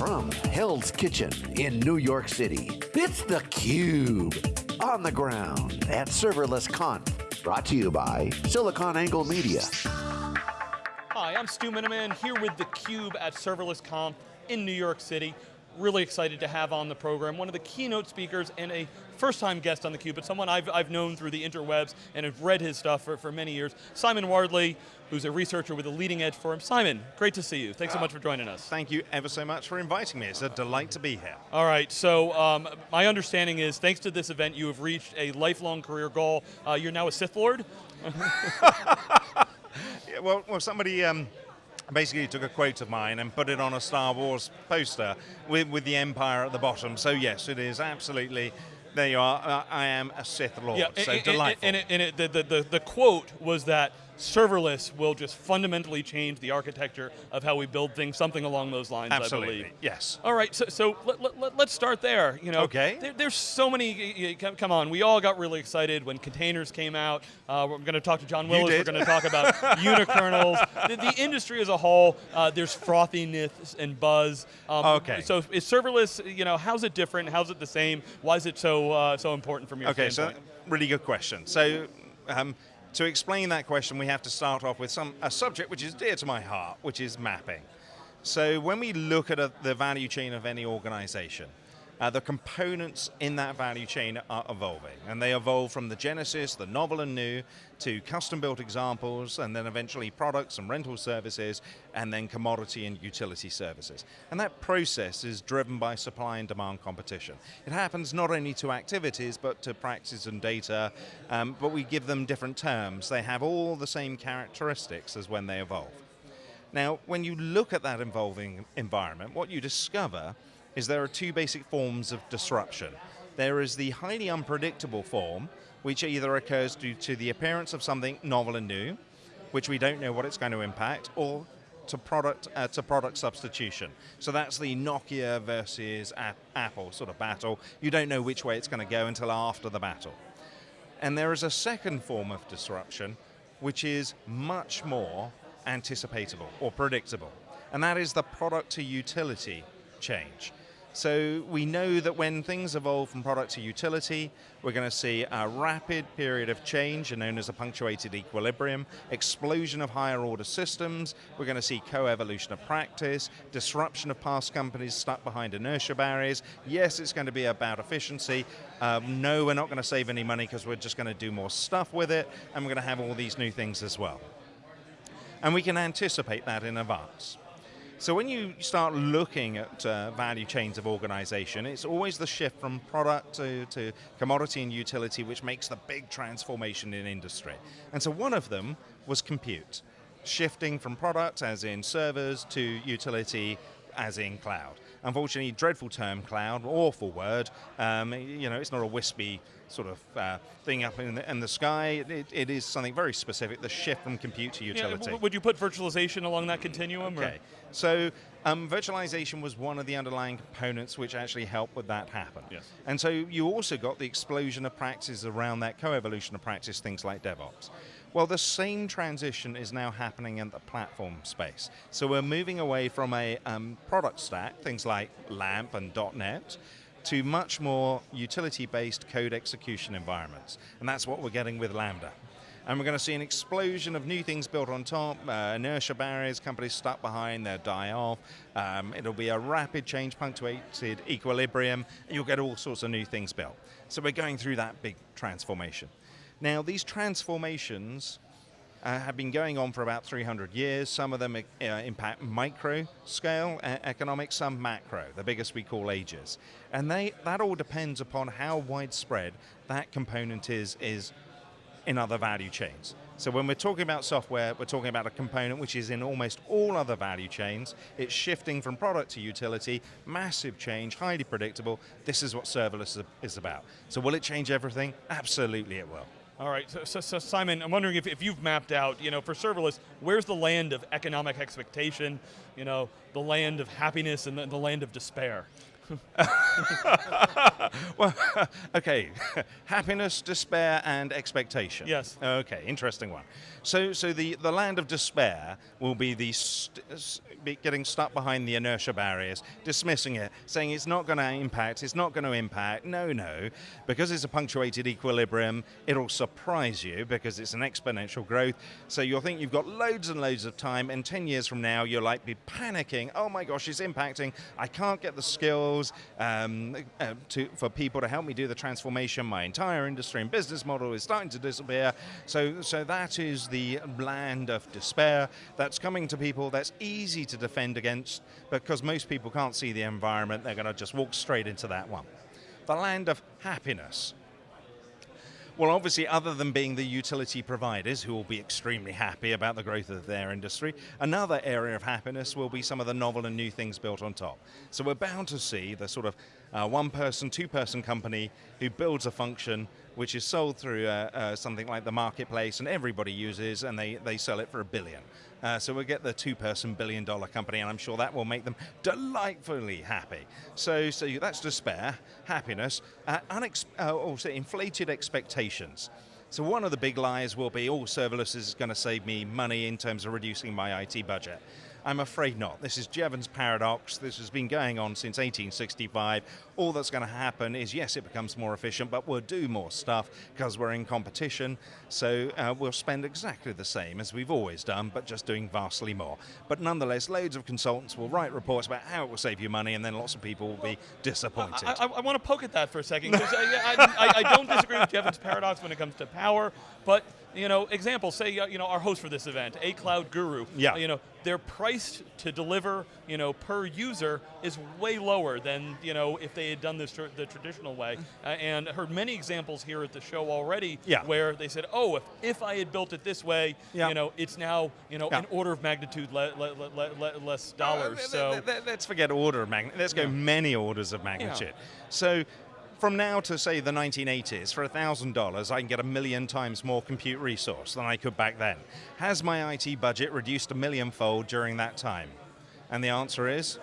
from Hell's Kitchen in New York City, it's theCUBE. On the ground at Serverless Conf. Brought to you by SiliconANGLE Media. Hi, I'm Stu Miniman here with theCUBE at Serverless Conf in New York City. Really excited to have on the program one of the keynote speakers and a first-time guest on theCUBE, but someone I've, I've known through the interwebs and have read his stuff for, for many years. Simon Wardley, who's a researcher with the Leading Edge Forum. Simon, great to see you. Thanks so much for joining us. Thank you ever so much for inviting me. It's a delight to be here. All right, so um, my understanding is, thanks to this event, you have reached a lifelong career goal. Uh, you're now a Sith Lord? yeah, well, well, somebody um, basically took a quote of mine and put it on a Star Wars poster with, with the Empire at the bottom. So yes, it is absolutely there you are. I am a Sith Lord. Yeah, so and, delightful. And, it, and it, the, the, the quote was that serverless will just fundamentally change the architecture of how we build things, something along those lines, Absolutely, I believe. yes. All right, so, so let, let, let's start there. You know, okay. There, there's so many, come on, we all got really excited when containers came out. Uh, we're going to talk to John Willis, we're going to talk about unikernels. The, the, industry as a whole, uh, there's frothiness and buzz. Um, okay. So is serverless, you know, how's it different, how's it the same? Why is it so, uh, so important from your okay, standpoint? Okay, so really good question. So, um, to explain that question, we have to start off with some a subject which is dear to my heart, which is mapping. So when we look at a, the value chain of any organization, uh, the components in that value chain are evolving, and they evolve from the genesis, the novel and new, to custom-built examples, and then eventually products and rental services, and then commodity and utility services. And that process is driven by supply and demand competition. It happens not only to activities, but to practices and data, um, but we give them different terms. They have all the same characteristics as when they evolve. Now, when you look at that evolving environment, what you discover is there are two basic forms of disruption. There is the highly unpredictable form, which either occurs due to the appearance of something novel and new, which we don't know what it's going to impact, or to product uh, to product substitution. So that's the Nokia versus Apple sort of battle. You don't know which way it's going to go until after the battle. And there is a second form of disruption, which is much more anticipatable or predictable. And that is the product to utility change. So we know that when things evolve from product to utility, we're going to see a rapid period of change, known as a punctuated equilibrium, explosion of higher order systems, we're going to see co-evolution of practice, disruption of past companies stuck behind inertia barriers. Yes, it's going to be about efficiency. Um, no, we're not going to save any money because we're just going to do more stuff with it, and we're going to have all these new things as well. And we can anticipate that in advance. So when you start looking at uh, value chains of organization, it's always the shift from product to, to commodity and utility which makes the big transformation in industry. And so one of them was compute. Shifting from product, as in servers, to utility, as in cloud. Unfortunately, dreadful term cloud, awful word. Um, you know, it's not a wispy sort of uh, thing up in the, in the sky. It, it is something very specific, the shift from compute to utility. Yeah, would you put virtualization along that continuum? Okay, or? so um, virtualization was one of the underlying components which actually helped with that happen. Yes. And so you also got the explosion of practices around that, co-evolution of practice, things like DevOps. Well, the same transition is now happening in the platform space. So we're moving away from a um, product stack, things like LAMP and .NET, to much more utility-based code execution environments. And that's what we're getting with Lambda. And we're going to see an explosion of new things built on top, uh, inertia barriers, companies stuck behind, they'll die off. Um, it'll be a rapid change, punctuated equilibrium, you'll get all sorts of new things built. So we're going through that big transformation. Now, these transformations uh, have been going on for about 300 years. Some of them uh, impact micro scale uh, economics, some macro, the biggest we call ages. And they, that all depends upon how widespread that component is, is in other value chains. So when we're talking about software, we're talking about a component which is in almost all other value chains. It's shifting from product to utility, massive change, highly predictable. This is what serverless is about. So will it change everything? Absolutely it will. All right, so, so, so, Simon, I'm wondering if, if you've mapped out, you know, for serverless, where's the land of economic expectation, you know, the land of happiness and the, the land of despair? well, okay. Happiness, despair, and expectation. Yes. Okay, interesting one. So, so the, the land of despair will be the st- be getting stuck behind the inertia barriers, dismissing it, saying it's not going to impact, it's not going to impact. No, no, because it's a punctuated equilibrium, it'll surprise you because it's an exponential growth. So you'll think you've got loads and loads of time, and 10 years from now, you'll like be panicking. Oh my gosh, it's impacting. I can't get the skills um, uh, to, for people to help me do the transformation. My entire industry and business model is starting to disappear. So, so that is the land of despair that's coming to people that's easy to defend against because most people can't see the environment. They're going to just walk straight into that one. The land of happiness. Well, obviously, other than being the utility providers who will be extremely happy about the growth of their industry, another area of happiness will be some of the novel and new things built on top. So we're bound to see the sort of uh, one person, two person company who builds a function which is sold through uh, uh, something like the marketplace and everybody uses and they, they sell it for a billion. Uh, so we'll get the two-person billion-dollar company, and I'm sure that will make them delightfully happy. So, so that's despair, happiness, uh, uh, also inflated expectations. So one of the big lies will be, oh, serverless is going to save me money in terms of reducing my IT budget. I'm afraid not. This is Jevons paradox. This has been going on since 1865. All that's going to happen is, yes, it becomes more efficient, but we'll do more stuff because we're in competition. So uh, we'll spend exactly the same as we've always done, but just doing vastly more. But nonetheless, loads of consultants will write reports about how it will save you money, and then lots of people will be disappointed. I, I, I want to poke at that for a second because I, I, I, don't disagree with Jevons paradox when it comes to power, but you know, example, say, uh, you know, our host for this event, A Cloud Guru, yeah. you know, their price to deliver, you know, per user is way lower than, you know, if they had done this tr the traditional way. Uh, and heard many examples here at the show already yeah. where they said, oh, if, if I had built it this way, yeah. you know, it's now, you know, an order of magnitude le le le less dollars. Uh, so let's forget order of magnitude. Let's go many orders of magnitude. So from now to say the 1980s, for $1,000, I can get a million times more compute resource than I could back then. Has my IT budget reduced a million fold during that time? And the answer is.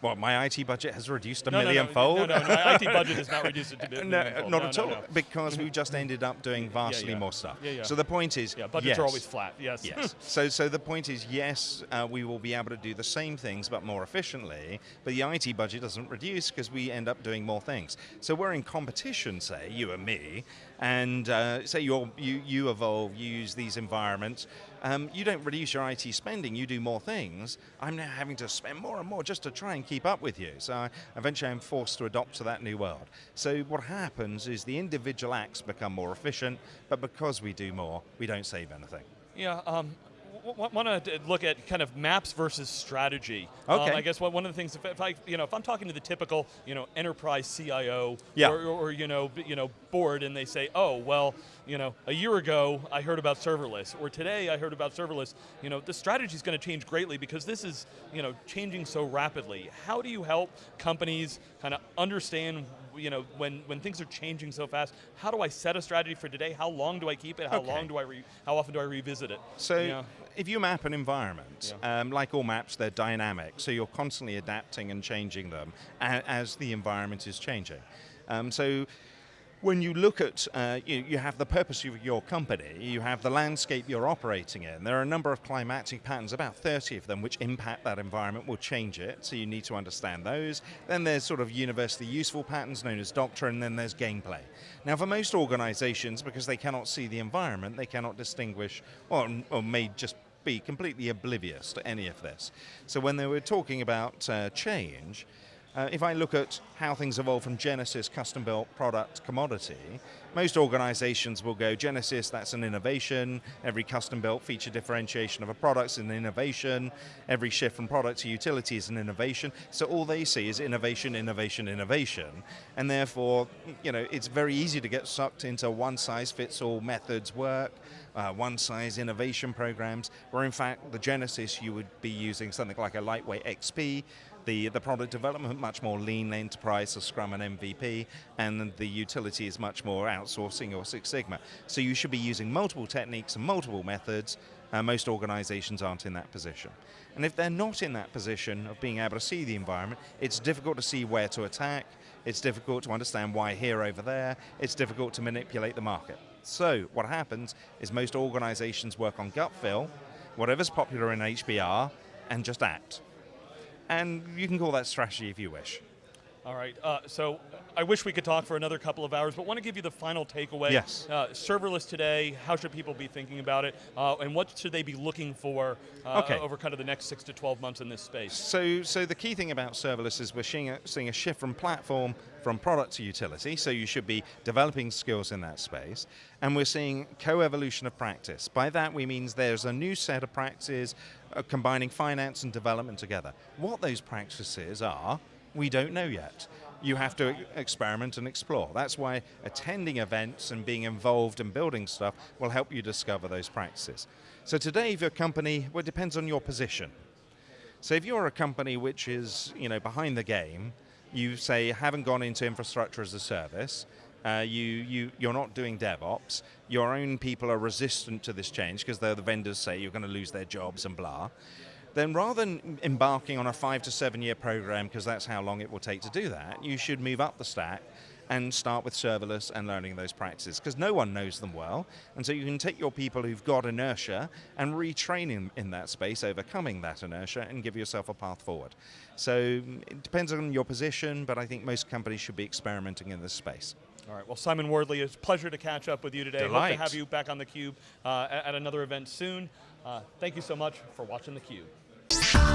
Well, my IT budget has reduced a no, million no, no, fold. No, no, my IT budget has not reduced it to a no, fold. not at all, because we just ended up doing vastly yeah, yeah. more stuff. Yeah, yeah. So the point is, yeah, budgets yes. are always flat. Yes. Yes. so, so the point is, yes, uh, we will be able to do the same things but more efficiently. But the IT budget doesn't reduce because we end up doing more things. So we're in competition, say you and me, and uh, say you you evolve, you use these environments. Um, you don't reduce your IT spending, you do more things. I'm now having to spend more and more just to try and keep up with you. So I, eventually I'm forced to adopt to that new world. So what happens is the individual acts become more efficient, but because we do more, we don't save anything. Yeah, um, want to look at kind of maps versus strategy. Okay. Um, I guess one of the things, if, if, I, you know, if I'm talking to the typical, you know, enterprise CIO yeah. or, or, you know, you know, board, and they say, oh, well, you know, a year ago I heard about serverless, or today I heard about serverless. You know, the strategy is going to change greatly because this is, you know, changing so rapidly. How do you help companies kind of understand you know, when, when things are changing so fast, how do I set a strategy for today? How long do I keep it? How okay. long do I, re, how often do I revisit it? So you know? if you map an environment, yeah. um, like all maps, they're dynamic, so you're constantly adapting and changing them as the environment is changing. Um, so when you look at, uh, you, you, have the purpose of your company, you have the landscape you're operating in. There are a number of climatic patterns, about 30 of them, which impact that environment, will change it, so you need to understand those. Then there's sort of universally useful patterns known as doctrine, then there's gameplay. Now for most organizations, because they cannot see the environment, they cannot distinguish, or, or may just be completely oblivious to any of this. So when they were talking about uh, change, uh, if I look at how things evolve from Genesis, custom built product, commodity, most organizations will go Genesis, that's an innovation. Every custom built feature differentiation of a product is an innovation. Every shift from product to utility is an innovation. So all they see is innovation, innovation, innovation. And therefore, you know, it's very easy to get sucked into one size fits all methods work, uh, one size innovation programs, where in fact the Genesis you would be using something like a lightweight XP, the, the product development much more lean enterprise, so Scrum and MVP, and the utility is much more outsourcing or Six Sigma. So you should be using multiple techniques and multiple methods Uh, most organizations aren't in that position. And if they're not in that position of being able to see the environment, it's difficult to see where to attack, it's difficult to understand why here over there, it's difficult to manipulate the market. So what happens is most organizations work on gut feel, whatever's popular in HBR, and just act. And you can call that strategy if you wish. All right, uh, so I wish we could talk for another couple of hours, but want to give you the final takeaway. Yes. Uh, serverless today, how should people be thinking about it, uh, and what should they be looking for uh, Okay. over kind of the next six to 12 months in this space? So, so the key thing about serverless is we're seeing a, seeing a shift from platform from product to utility, so you should be developing skills in that space. And we're seeing co-evolution of practice. By that we mean there's a new set of practices uh, combining finance and development together. What those practices are, we don't know yet. You have to experiment and explore. That's why attending events and being involved in building stuff will help you discover those practices. So today, if your company, well, it depends on your position. So if you're a company which is you know behind the game, you say haven't gone into infrastructure as a service, uh, you you you're not doing DevOps, your own people are resistant to this change because the vendors say you're going to lose their jobs and blah. Then rather than embarking on a five to seven year program because that's how long it will take to do that, you should move up the stack and start with serverless and learning those practices because no one knows them well. And so you can take your people who've got inertia and retrain them in that space, overcoming that inertia and give yourself a path forward. So it depends on your position, but I think most companies should be experimenting in this space. All right, well, Simon Wardley, it's a pleasure to catch up with you today. Hope Delight. to have you back on theCUBE uh, at another event soon. Uh, thank you so much for watching theCUBE.